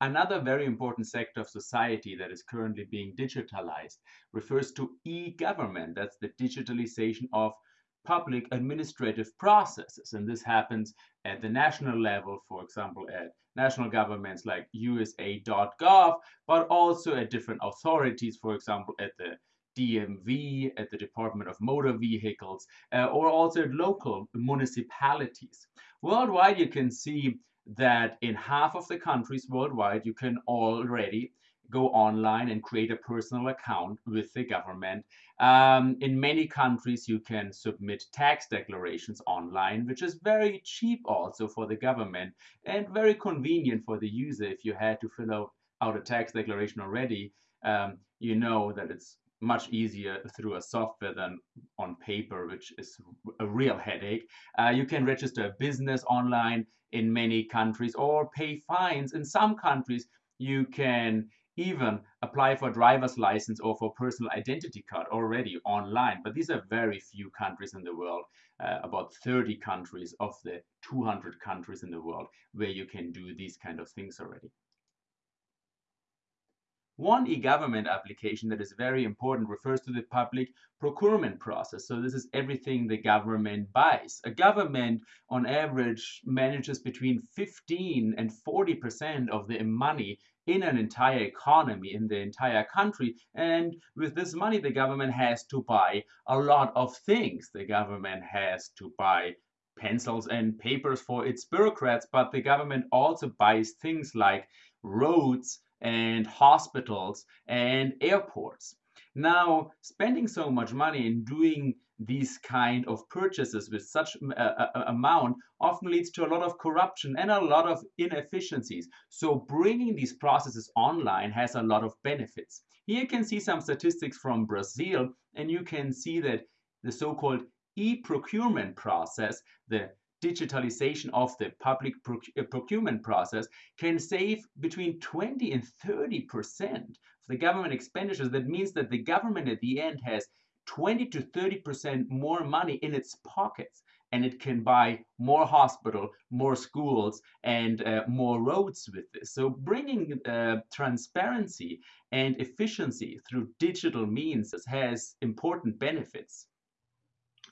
Another very important sector of society that is currently being digitalized refers to e-government. That's the digitalization of public administrative processes. And this happens at the national level, for example, at national governments like USA.gov, but also at different authorities, for example, at the DMV, at the Department of Motor Vehicles, uh, or also at local municipalities. Worldwide, you can see that in half of the countries worldwide, you can already go online and create a personal account with the government. Um, in many countries, you can submit tax declarations online, which is very cheap also for the government and very convenient for the user. If you had to fill out, a tax declaration already, um, you know that it's much easier through a software than on paper, which is a real headache. Uh, you can register a business online in many countries or pay fines. In some countries, you can even apply for driver's license or for personal identity card already online. But these are very few countries in the world, uh, about 30 countries of the 200 countries in the world where you can do these kind of things already. One e-government application that is very important refers to the public procurement process. So this is everything the government buys. A government on average manages between 15 and 40% of the money in an entire economy, in the entire country. And with this money, the government has to buy a lot of things. The government has to buy pencils and papers for its bureaucrats, but the government also buys things like roads, and hospitals and airports. Now, spending so much money and doing these kind of purchases with such a, a, amount often leads to a lot of corruption and a lot of inefficiencies. So bringing these processes online has a lot of benefits. Here you can see some statistics from Brazil, and you can see that the so-called e-procurement process, the digitalization of the public uh, procurement process can save between 20 and 30 percent of the government expenditures. That means that the government at the end has 20 to 30 percent more money in its pockets and it can buy more hospital, more schools, and uh, more roads with this. So bringing uh, transparency and efficiency through digital means has important benefits.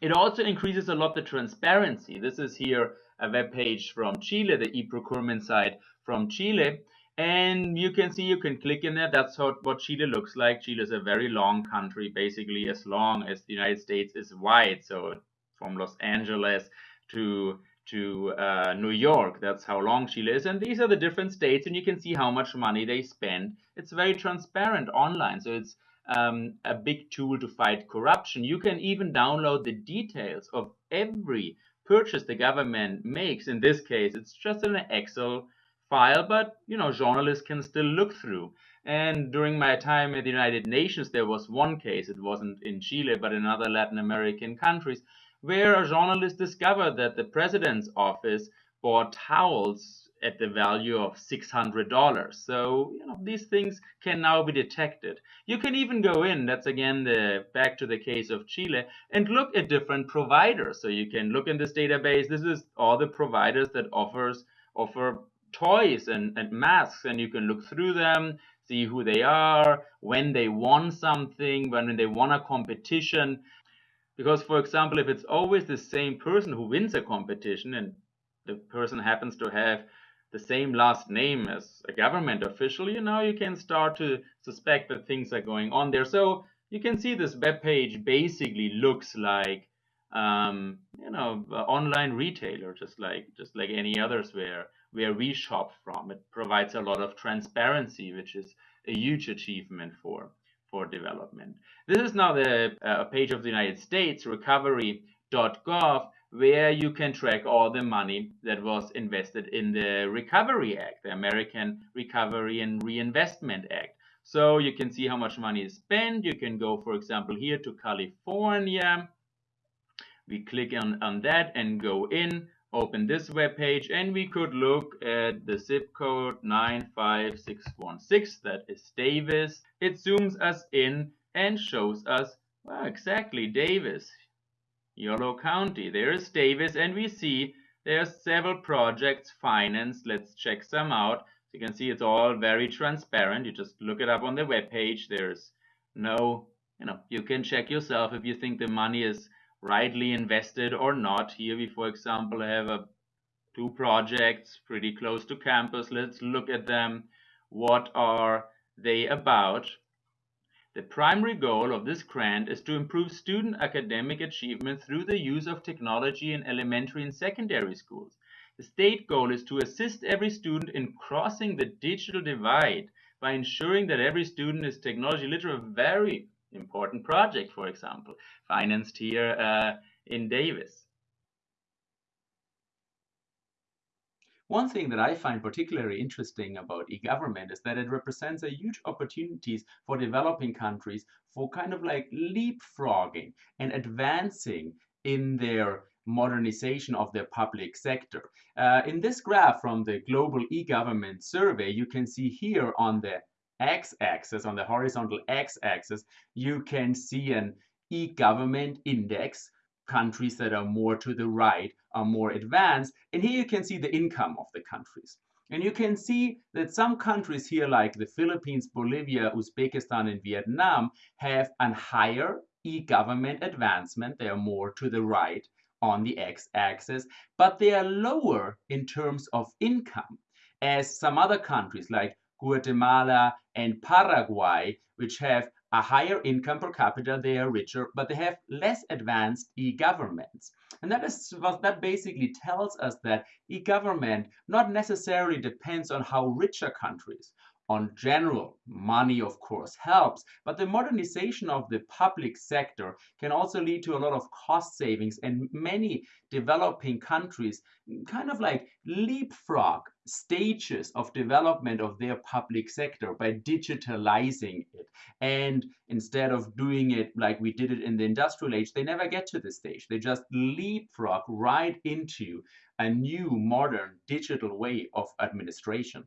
It also increases a lot the transparency. This is here a web page from Chile, the e-procurement site from Chile. And you can see, you can click in there. That's how, what Chile looks like. Chile is a very long country, basically as long as the United States is wide. So from Los Angeles to to uh, New York. That's how long Chile is. And these are the different states, and you can see how much money they spend. It's very transparent online. So it's um, a big tool to fight corruption. You can even download the details of every purchase the government makes. In this case, it's just an Excel file, but you know, journalists can still look through. And during my time at the United Nations, there was one case, it wasn't in Chile, but in other Latin American countries, where a journalist discovered that the president's office bought towels at the value of $600. So, you know, these things can now be detected. You can even go in, that's again the back to the case of Chile, and look at different providers. So you can look in this database. This is all the providers that offers offer toys and, and masks, and you can look through them, see who they are, when they won something, when they won a competition. Because, for example, if it's always the same person who wins a competition and the person happens to have the same last name as a government official, you know, you can start to suspect that things are going on there. So you can see this web page basically looks like, um, you know, online retailer, just like just like any others where where we shop from. It provides a lot of transparency, which is a huge achievement for for development. This is now the uh, page of the United States, recovery.gov, where you can track all the money that was invested in the Recovery Act, the American Recovery and Reinvestment Act. So you can see how much money is spent. You can go, for example, here to California. We click on, on that and go in, open this web page, and we could look at the zip code 95616. That is Davis. It zooms us in and shows us well, exactly Davis. Yolo County. There is Davis, and we see there are several projects financed. Let's check some out. you can see it's all very transparent. You just look it up on the web page. There's no, you know, you can check yourself if you think the money is rightly invested or not. Here we, for example, have a, two projects pretty close to campus. Let's look at them. What are they about? The primary goal of this grant is to improve student academic achievement through the use of technology in elementary and secondary schools. The state goal is to assist every student in crossing the digital divide by ensuring that every student is technology literate. A very important project, for example, financed here uh, in Davis. One thing that I find particularly interesting about e-government is that it represents a huge opportunities for developing countries for kind of like leapfrogging and advancing in their modernization of their public sector. Uh, in this graph from the Global e-Government Survey, you can see here on the x-axis, on the horizontal x-axis, you can see an e-government index countries that are more to the right are more advanced. And here you can see the income of the countries. And you can see that some countries here, like the Philippines, Bolivia, Uzbekistan, and Vietnam, have a higher e-government advancement. They are more to the right on the x-axis, but they are lower in terms of income as some other countries like Guatemala and Paraguay, which have a higher income per capita, they are richer, but they have less advanced e-governments. And that is what that basically tells us that e-government not necessarily depends on how rich a country is. On general, money of course helps, but the modernization of the public sector can also lead to a lot of cost savings and many developing countries kind of like leapfrog stages of development of their public sector by digitalizing it. And instead of doing it like we did it in the industrial age, they never get to this stage. They just leapfrog right into a new modern digital way of administration.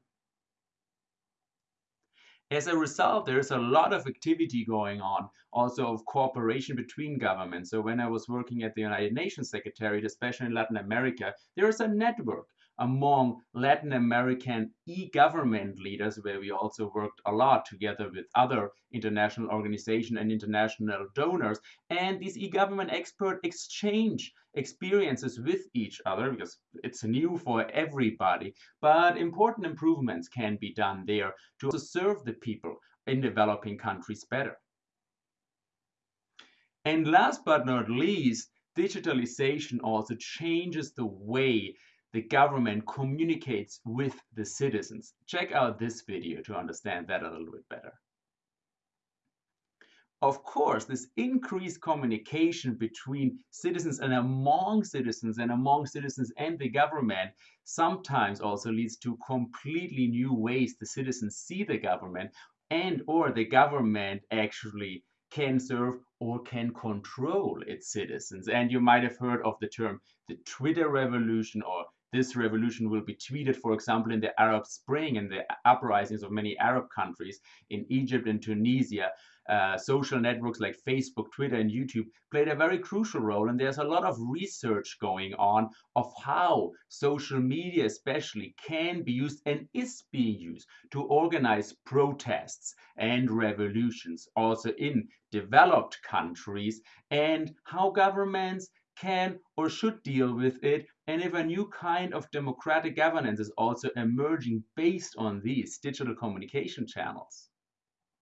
As a result, there's a lot of activity going on, also of cooperation between governments. So when I was working at the United Nations Secretariat, especially in Latin America, there is a network among Latin American e-government leaders, where we also worked a lot together with other international organizations and international donors. And these e-government experts exchange experiences with each other because it's new for everybody. But important improvements can be done there to serve the people in developing countries better. And last but not least, digitalization also changes the way the government communicates with the citizens. Check out this video to understand that a little bit better. Of course, this increased communication between citizens and among citizens and among citizens and the government sometimes also leads to completely new ways the citizens see the government and or the government actually can serve or can control its citizens. And you might have heard of the term the Twitter revolution or this revolution will be tweeted, for example, in the Arab Spring and the uprisings of many Arab countries in Egypt and Tunisia. Uh, social networks like Facebook, Twitter, and YouTube played a very crucial role. And there's a lot of research going on of how social media, especially, can be used and is being used to organize protests and revolutions, also in developed countries, and how governments can or should deal with it and if a new kind of democratic governance is also emerging based on these digital communication channels.